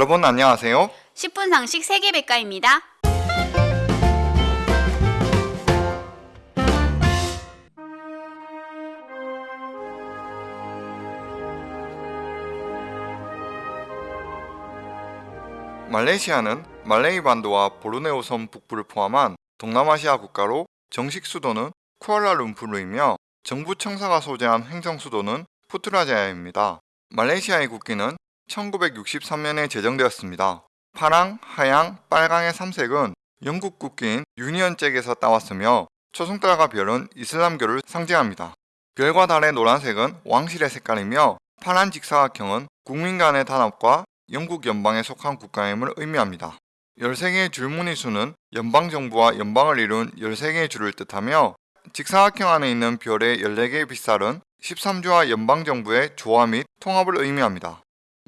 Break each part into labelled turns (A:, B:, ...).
A: 여러분 안녕하세요.
B: 10분 상식 세계백과입니다.
A: 말레이시아는 말레이 반도와 보르네오 섬 북부를 포함한 동남아시아 국가로 정식 수도는 쿠알라룸푸르이며 정부 청사가 소재한 행정 수도는 푸트라자야입니다. 말레이시아의 국기는 1963년에 제정되었습니다. 파랑, 하양, 빨강의 3색은 영국 국기인 유니언 잭에서 따왔으며 초승달과 별은 이슬람교를 상징합니다. 별과 달의 노란색은 왕실의 색깔이며 파란 직사각형은 국민 간의 단합과 영국 연방에 속한 국가임을 의미합니다. 13개의 줄무늬 수는 연방정부와 연방을 이룬 13개의 줄을 뜻하며 직사각형 안에 있는 별의 14개의 빗살은 13주와 연방정부의 조화 및 통합을 의미합니다.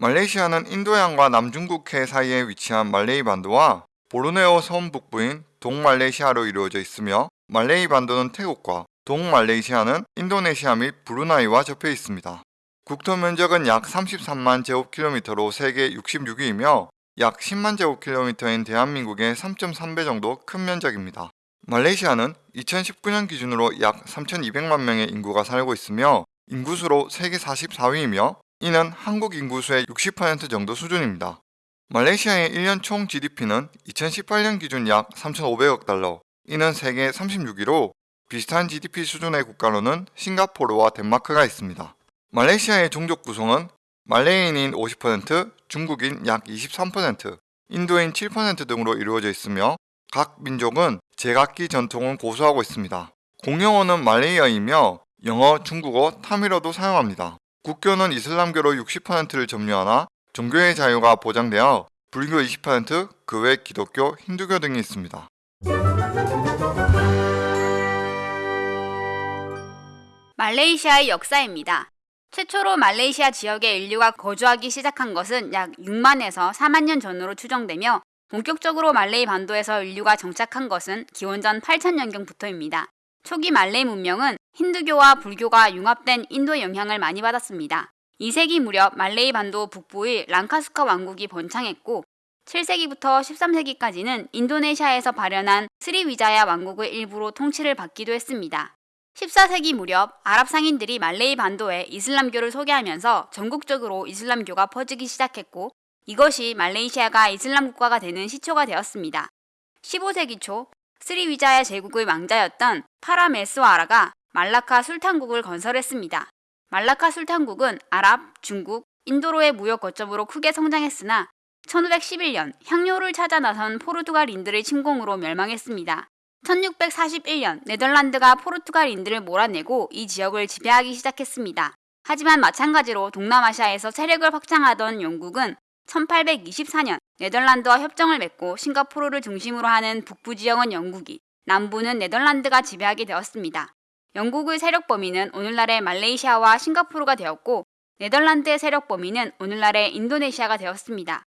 A: 말레이시아는 인도양과 남중국해 사이에 위치한 말레이 반도와 보르네오 섬 북부인 동말레이시아로 이루어져 있으며 말레이 반도는 태국과 동말레이시아는 인도네시아 및 브루나이와 접해 있습니다. 국토 면적은 약 33만 제곱킬로미터로 세계 66위이며 약 10만 제곱킬로미터인 대한민국의 3.3배 정도 큰 면적입니다. 말레이시아는 2019년 기준으로 약 3,200만 명의 인구가 살고 있으며 인구수로 세계 44위이며 이는 한국 인구수의 60% 정도 수준입니다. 말레이시아의 1년 총 GDP는 2018년 기준 약 3,500억 달러, 이는 세계 36위로 비슷한 GDP 수준의 국가로는 싱가포르와 덴마크가 있습니다. 말레이시아의 종족 구성은 말레이인인 50%, 중국인 약 23%, 인도인 7% 등으로 이루어져 있으며 각 민족은 제각기 전통을 고수하고 있습니다. 공용어는 말레이어이며 영어, 중국어, 타밀어도 사용합니다. 국교는 이슬람교로 60%를 점유하나 종교의 자유가 보장되어 불교 20%, 그 외 기독교, 힌두교 등이 있습니다.
B: 말레이시아의 역사입니다. 최초로 말레이시아 지역에 인류가 거주하기 시작한 것은 약 6만에서 4만 년 전으로 추정되며 본격적으로 말레이 반도에서 인류가 정착한 것은 기원전 8천년경부터입니다. 초기 말레이 문명은 힌두교와 불교가 융합된 인도의 영향을 많이 받았습니다. 2세기 무렵 말레이 반도 북부의 랑카스카 왕국이 번창했고 7세기부터 13세기까지는 인도네시아에서 발현한 스리위자야 왕국의 일부로 통치를 받기도 했습니다. 14세기 무렵 아랍 상인들이 말레이 반도에 이슬람교를 소개하면서 전국적으로 이슬람교가 퍼지기 시작했고 이것이 말레이시아가 이슬람 국가가 되는 시초가 되었습니다. 15세기 초 스리위자야 제국의 왕자였던 파라메스와라가 말라카 술탄국을 건설했습니다. 말라카 술탄국은 아랍, 중국, 인도로의 무역 거점으로 크게 성장했으나 1511년 향료를 찾아 나선 포르투갈인들의 침공으로 멸망했습니다. 1641년 네덜란드가 포르투갈인들을 몰아내고 이 지역을 지배하기 시작했습니다. 하지만 마찬가지로 동남아시아에서 세력을 확장하던 영국은 1824년 네덜란드와 협정을 맺고 싱가포르를 중심으로 하는 북부 지역은 영국이, 남부는 네덜란드가 지배하게 되었습니다. 영국의 세력 범위는 오늘날의 말레이시아와 싱가포르가 되었고 네덜란드의 세력 범위는 오늘날의 인도네시아가 되었습니다.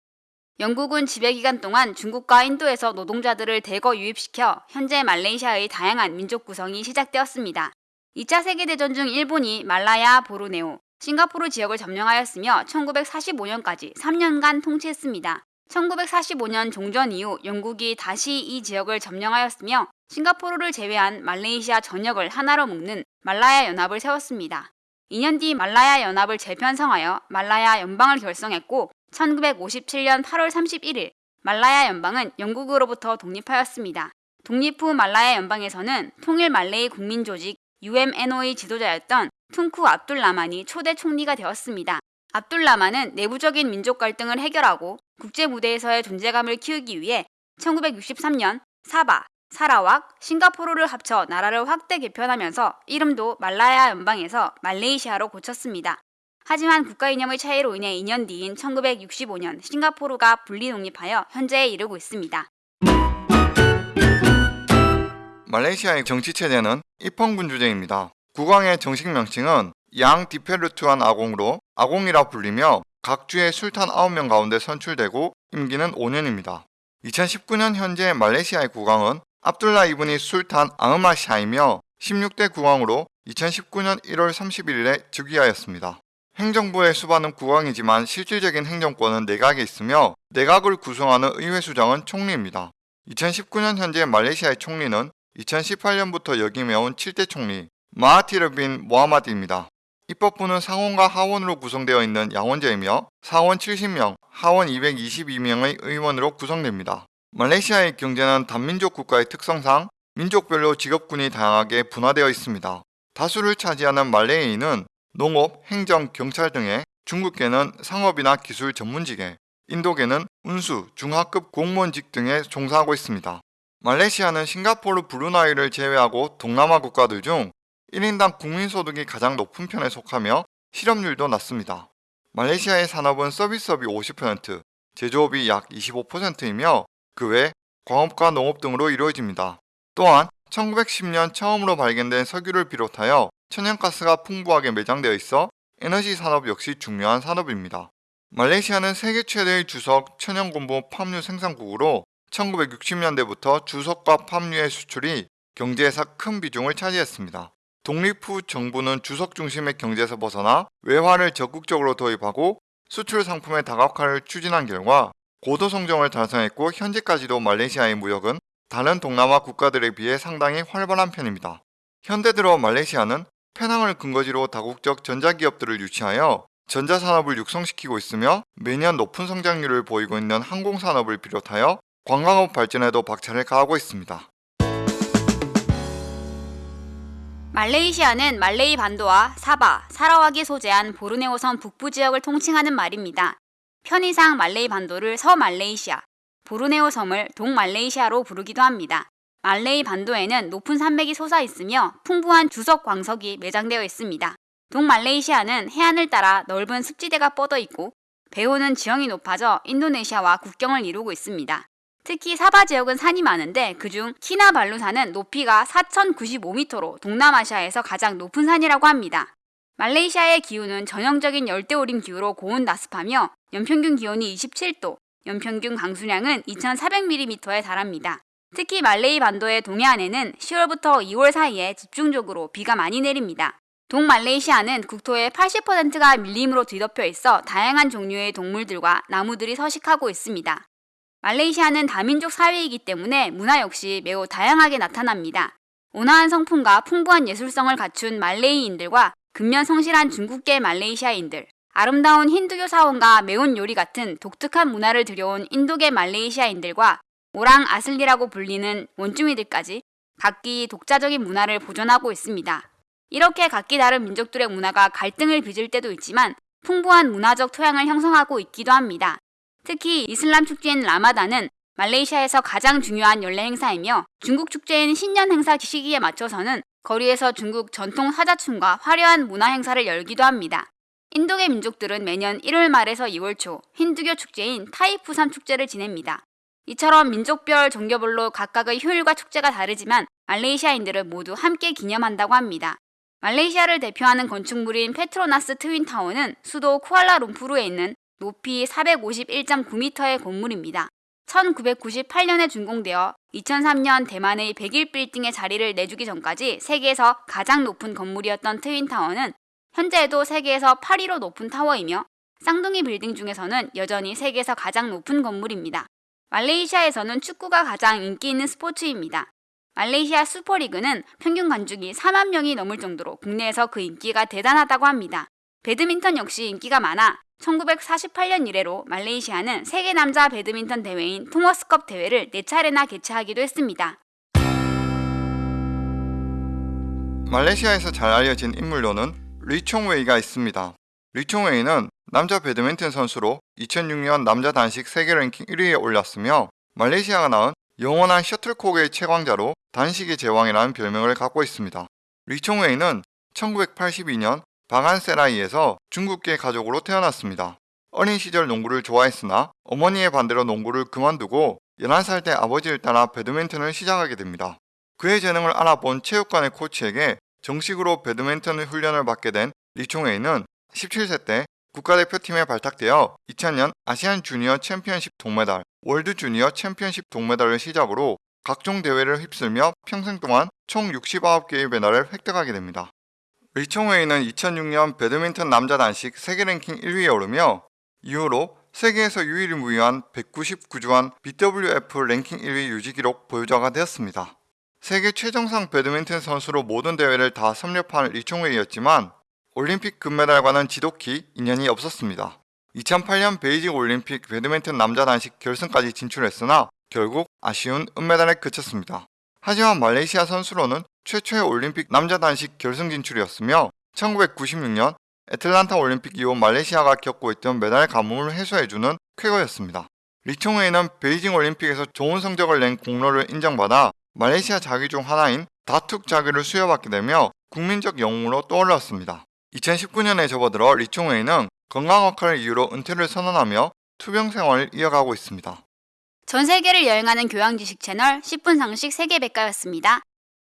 B: 영국은 지배 기간 동안 중국과 인도에서 노동자들을 대거 유입시켜 현재 말레이시아의 다양한 민족 구성이 시작되었습니다. 2차 세계대전 중 일본이 말라야, 보르네오, 싱가포르 지역을 점령하였으며 1945년까지 3년간 통치했습니다. 1945년 종전 이후 영국이 다시 이 지역을 점령하였으며 싱가포르를 제외한 말레이시아 전역을 하나로 묶는 말라야 연합을 세웠습니다. 2년 뒤 말라야 연합을 재편성하여 말라야 연방을 결성했고 1957년 8월 31일 말라야 연방은 영국으로부터 독립하였습니다. 독립 후 말라야 연방에서는 통일 말레이 국민 조직 UMNO의 지도자였던 퉁쿠 압둘라만이 초대 총리가 되었습니다. 압둘라만은 내부적인 민족 갈등을 해결하고 국제 무대에서의 존재감을 키우기 위해 1963년 사바, 사라왁, 싱가포르를 합쳐 나라를 확대 개편하면서 이름도 말라야 연방에서 말레이시아로 고쳤습니다. 하지만 국가 이념의 차이로 인해 2년 뒤인 1965년 싱가포르가 분리 독립하여 현재에 이르고 있습니다.
A: 말레이시아의 정치 체제는 입헌군 주제입니다. 국왕의 정식 명칭은 양 디페르투안 아공으로 아공이라 불리며 각 주의 술탄 9명 가운데 선출되고 임기는 5년입니다. 2019년 현재 말레이시아의 국왕은 압둘라 이브니 술탄 아흐마샤이며 16대 국왕으로 2019년 1월 31일에 즉위하였습니다. 행정부의 수반은 국왕이지만 실질적인 행정권은 내각에 있으며 내각을 구성하는 의회 수장은 총리입니다. 2019년 현재 말레이시아의 총리는 2018년부터 역임해온 7대 총리 마하티르 빈 모하마드입니다. 입법부는 상원과 하원으로 구성되어 있는 양원제이며 상원 70명, 하원 222명의 의원으로 구성됩니다. 말레이시아의 경제는 단민족 국가의 특성상 민족별로 직업군이 다양하게 분화되어 있습니다. 다수를 차지하는 말레이인은 농업, 행정, 경찰 등의 중국계는 상업이나 기술 전문직에 인도계는 운수, 중하급 공무원직 등에 종사하고 있습니다. 말레이시아는 싱가포르, 브루나이를 제외하고 동남아 국가들 중 1인당 국민소득이 가장 높은 편에 속하며 실업률도 낮습니다. 말레이시아의 산업은 서비스업이 50%, 제조업이 약 25%이며 그 외 광업과 농업 등으로 이루어집니다. 또한 1910년 처음으로 발견된 석유를 비롯하여 천연가스가 풍부하게 매장되어 있어 에너지 산업 역시 중요한 산업입니다. 말레이시아는 세계 최대의 주석, 천연곤보 팜유 생산국으로 1960년대부터 주석과 팜유의 수출이 경제에서 큰 비중을 차지했습니다. 독립 후 정부는 주석 중심의 경제에서 벗어나 외화를 적극적으로 도입하고 수출 상품의 다각화를 추진한 결과 고도 성장을 달성했고 현재까지도 말레이시아의 무역은 다른 동남아 국가들에 비해 상당히 활발한 편입니다. 현대 들어 말레이시아는 페낭을 근거지로 다국적 전자기업들을 유치하여 전자산업을 육성시키고 있으며 매년 높은 성장률을 보이고 있는 항공산업을 비롯하여 관광업 발전에도 박차를 가하고 있습니다.
B: 말레이시아는 말레이 반도와 사바, 사라왁이 소재한 보르네오섬 북부 지역을 통칭하는 말입니다. 편의상 말레이 반도를 서말레이시아, 보르네오 섬을 동말레이시아로 부르기도 합니다. 말레이 반도에는 높은 산맥이 솟아 있으며 풍부한 주석 광석이 매장되어 있습니다. 동말레이시아는 해안을 따라 넓은 습지대가 뻗어 있고 배후는 지형이 높아져 인도네시아와 국경을 이루고 있습니다. 특히 사바 지역은 산이 많은데 그중 키나발루산은 높이가 4,095m로 동남아시아에서 가장 높은 산이라고 합니다. 말레이시아의 기후는 전형적인 열대우림 기후로 고온 나습하며 연평균 기온이 27도, 연평균 강수량은 2,400mm에 달합니다. 특히 말레이 반도의 동해안에는 10월부터 2월 사이에 집중적으로 비가 많이 내립니다. 동말레이시아는 국토의 80%가 밀림으로 뒤덮여 있어 다양한 종류의 동물들과 나무들이 서식하고 있습니다. 말레이시아는 다민족 사회이기 때문에 문화 역시 매우 다양하게 나타납니다. 온화한 성품과 풍부한 예술성을 갖춘 말레이인들과 근면 성실한 중국계 말레이시아인들, 아름다운 힌두교 사원과 매운 요리 같은 독특한 문화를 들여온 인도계 말레이시아인들과 오랑 아슬리라고 불리는 원주민들까지 각기 독자적인 문화를 보존하고 있습니다. 이렇게 각기 다른 민족들의 문화가 갈등을 빚을 때도 있지만 풍부한 문화적 토양을 형성하고 있기도 합니다. 특히 이슬람 축제인 라마단은 말레이시아에서 가장 중요한 연례 행사이며 중국 축제인 신년 행사 시기에 맞춰서는 거리에서 중국 전통 사자춤과 화려한 문화 행사를 열기도 합니다. 인도계 민족들은 매년 1월 말에서 2월 초 힌두교 축제인 타이푸산 축제를 지냅니다. 이처럼 민족별 종교별로 각각의 효율과 축제가 다르지만 말레이시아인들은 모두 함께 기념한다고 합니다. 말레이시아를 대표하는 건축물인 페트로나스 트윈타워는 수도 쿠알라룸푸르에 있는 높이 451.9m의 건물입니다. 1998년에 준공되어 2003년 대만의 101 빌딩의 자리를 내주기 전까지 세계에서 가장 높은 건물이었던 트윈타워는 현재에도 세계에서 8위로 높은 타워이며 쌍둥이 빌딩 중에서는 여전히 세계에서 가장 높은 건물입니다. 말레이시아에서는 축구가 가장 인기 있는 스포츠입니다. 말레이시아 슈퍼리그는 평균 관중이 4만 명이 넘을 정도로 국내에서 그 인기가 대단하다고 합니다. 배드민턴 역시 인기가 많아 1948년 이래로 말레이시아는 세계 남자 배드민턴 대회인 토머스컵 대회를 4차례나 개최하기도 했습니다.
A: 말레이시아에서 잘 알려진 인물로는 리총웨이가 있습니다. 리총웨이는 남자 배드민턴 선수로 2006년 남자 단식 세계 랭킹 1위에 올랐으며 말레이시아가 낳은 영원한 셔틀콕의 최강자로 단식의 제왕이라는 별명을 갖고 있습니다. 리총웨이는 1982년 바간세라이에서 중국계 가족으로 태어났습니다. 어린 시절 농구를 좋아했으나 어머니의 반대로 농구를 그만두고 11살 때 아버지를 따라 배드민턴을 시작하게 됩니다. 그의 재능을 알아본 체육관의 코치에게 정식으로 배드민턴 훈련을 받게 된 리총웨이는 17세 때 국가대표팀에 발탁되어 2000년 아시안 주니어 챔피언십 동메달, 월드 주니어 챔피언십 동메달을 시작으로 각종 대회를 휩쓸며 평생 동안 총 69개의 메달을 획득하게 됩니다. 리총웨이는 2006년 배드민턴 남자 단식 세계 랭킹 1위에 오르며 이후로 세계에서 유일무이한 199주간 BWF 랭킹 1위 유지 기록 보유자가 되었습니다. 세계 최정상 배드민턴 선수로 모든 대회를 다 섭렵한 리총웨이였지만 올림픽 금메달과는 지독히 인연이 없었습니다. 2008년 베이징 올림픽 배드민턴 남자 단식 결승까지 진출했으나 결국 아쉬운 은메달에 그쳤습니다. 하지만 말레이시아 선수로는 최초의 올림픽 남자 단식 결승 진출이었으며 1996년 애틀란타 올림픽 이후 말레이시아가 겪고 있던 메달 가뭄을 해소해주는 쾌거였습니다. 리총웨이는 베이징 올림픽에서 좋은 성적을 낸 공로를 인정받아 말레이시아 자기 중 하나인 다툭 자기를 수여받게 되며 국민적 영웅으로 떠올랐습니다. 2019년에 접어들어 리총웨이는 건강 악화를 이유로 은퇴를 선언하며 투병 생활을 이어가고 있습니다.
B: 전 세계를 여행하는 교양 지식 채널 10분 상식 세계 백과였습니다.